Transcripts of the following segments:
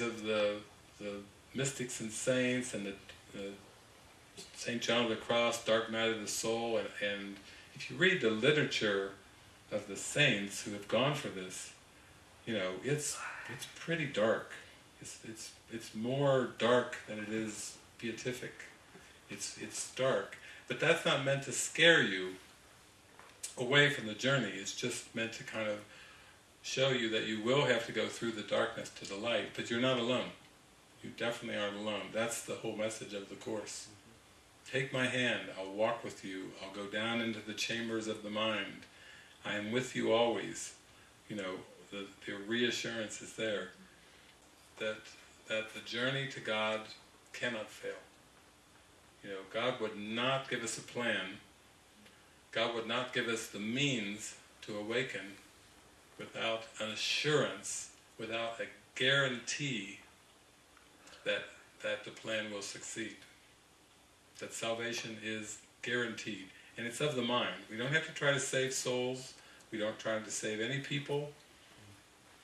of the, the mystics and saints and the, St. John of the Cross, Dark Night of the Soul, and, and if you read the literature of the saints who have gone for this, you know, it's it's pretty dark. It's it's it's more dark than it is beatific. It's it's dark, but that's not meant to scare you away from the journey. It's just meant to kind of show you that you will have to go through the darkness to the light, but you're not alone. You definitely aren't alone. That's the whole message of the Course. Take my hand, I'll walk with you, I'll go down into the chambers of the mind. I am with you always. You know, the, the reassurance is there that, that the journey to God cannot fail. You know, God would not give us a plan, God would not give us the means to awaken without an assurance, without a guarantee that, that the plan will succeed. That salvation is guaranteed. And it's of the mind. We don't have to try to save souls, we don't try to save any people,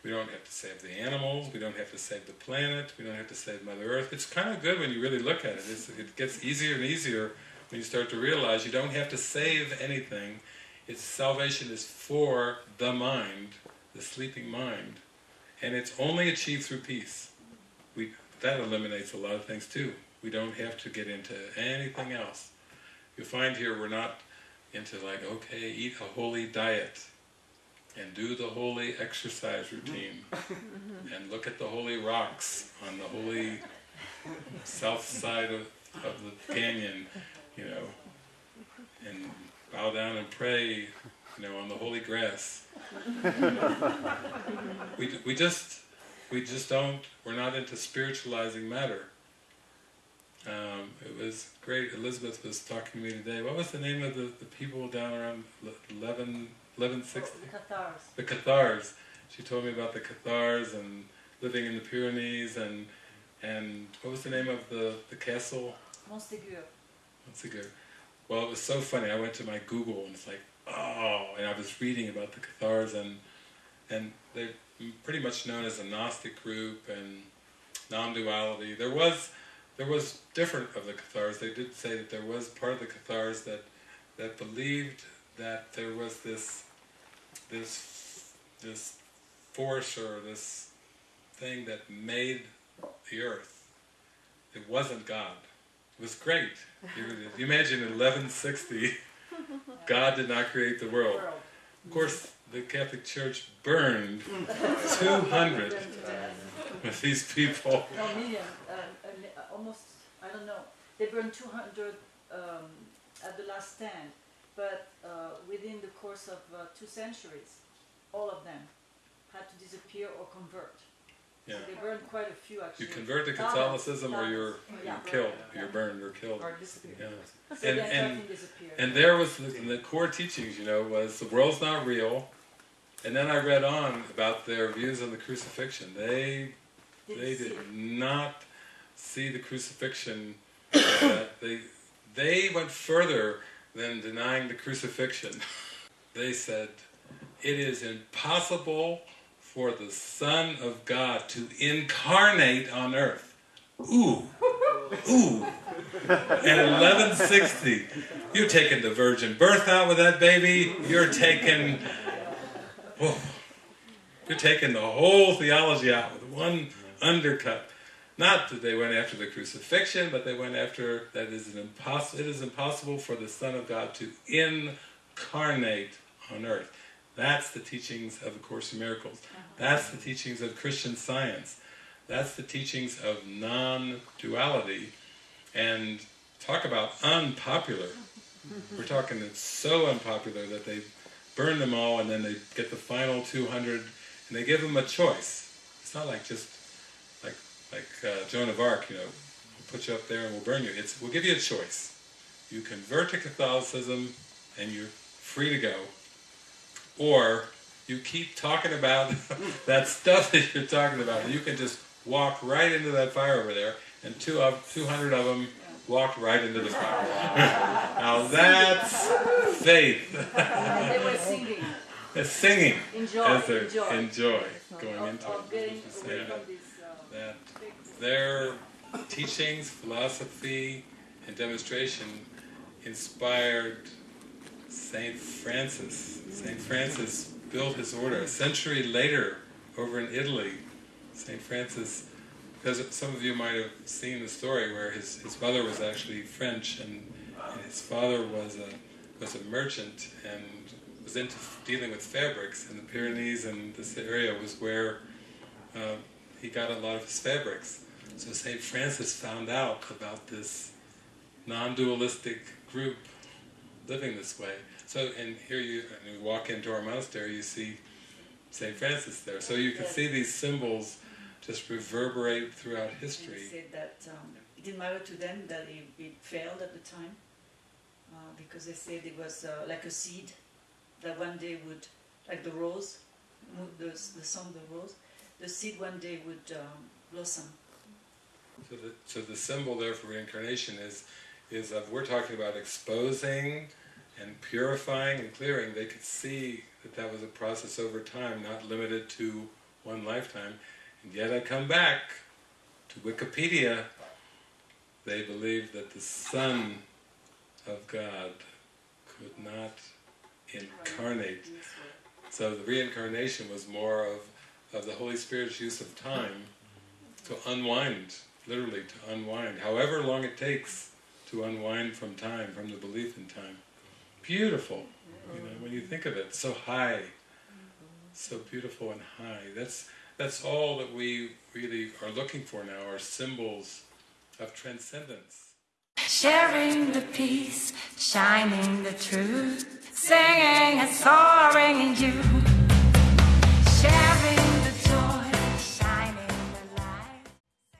we don't have to save the animals, we don't have to save the planet, we don't have to save Mother Earth. It's kind of good when you really look at it. It's, it gets easier and easier when you start to realize you don't have to save anything. Its salvation is for the mind, the sleeping mind, and it's only achieved through peace. We, that eliminates a lot of things too. We don't have to get into anything else. You find here we're not into like, okay, eat a holy diet, and do the holy exercise routine, mm-hmm. and look at the holy rocks on the holy south side of, of the canyon, you know, and bow down and pray, you know, on the holy grass. we, we just, we just don't, we're not into spiritualizing matter. Um, it was great, Elizabeth was talking to me today, what was the name of the, the people down around 11, 1160? The Cathars. The Cathars. She told me about the Cathars and living in the Pyrenees and and what was the name of the, the castle? Montségur. Montségur. Well, it was so funny. I went to my Google and it's like, oh, and I was reading about the Cathars and and they're pretty much known as a Gnostic group and non-duality. There was there was different of the Cathars. They did say that there was part of the Cathars that that believed that there was this this this force or this thing that made the earth. It wasn't God. It was great. You, you imagine in 1160, God did not create the world. Of course, the Catholic Church burned 200 of these people. No, million. Uh, uh, almost, I don't know. They burned 200 um, at the last stand, but uh, within the course of uh, two centuries, all of them had to disappear or convert. Yeah. They burned quite a few actually. You convert to Catholicism or you're, you're killed, you're burned or killed. Or disappear. Yeah. So And- and- And there was the, the core teachings, you know, was the world's not real. And then I read on about their views on the crucifixion. They they did not see the crucifixion. Uh, they they went further than denying the crucifixion. They said it is impossible for the Son of God to incarnate on earth. Ooh, ooh. At 1160, you're taking the virgin birth out with that baby. You're taking, you're taking the whole theology out with one undercut. Not that they went after the crucifixion, but they went after that is an impossible. It is impossible for the Son of God to incarnate on earth. That's the teachings of the Course in Miracles. That's the teachings of Christian Science. That's the teachings of non-duality. And talk about unpopular. We're talking it's so unpopular that they burn them all and then they get the final 200 and they give them a choice. It's not like just like like uh, Joan of Arc, you know, we'll put you up there and we'll burn you. It's we'll give you a choice. You convert to Catholicism and you're free to go, or you keep talking about that stuff that you're talking about, you can just walk right into that fire over there, and two of 200 of them walked right into the fire. now that's faith. They were singing. It's singing Enjoy, enjoy. enjoy. going into of it. getting away saying from that, this uh, that their teachings, philosophy, and demonstration inspired Saint Francis. Saint Francis built his order a century later over in Italy. Saint Francis, because some of you might have seen the story where his, his mother was actually French and, and his father was a was a merchant and was into dealing with fabrics in the Pyrenees and this area was where uh, he got a lot of his fabrics. So St. Francis found out about this non-dualistic group living this way. So, and here you, and you walk into our monastery, you see St. Francis there. So you can Yes. see these symbols just reverberate throughout history. he said that um, it didn't matter to them that it, it failed at the time uh, because they said it was uh, like a seed that one day would, like the rose, the, the song the rose, the seed one day would um, blossom. So the, so the symbol there for reincarnation is, is of, we're talking about exposing and purifying and clearing. They could see that that was a process over time, not limited to one lifetime. And yet I come back to Wikipedia. They believe that the Son of God could not incarnate. So the reincarnation was more of, of the Holy Spirit's use of time to unwind, literally to unwind, however long it takes to unwind from time, from the belief in time. Beautiful, you know, when you think of it, so high, so beautiful and high. That's that's all that we really are looking for now, are symbols of transcendence. Sharing the peace, shining the truth, singing and soaring in you.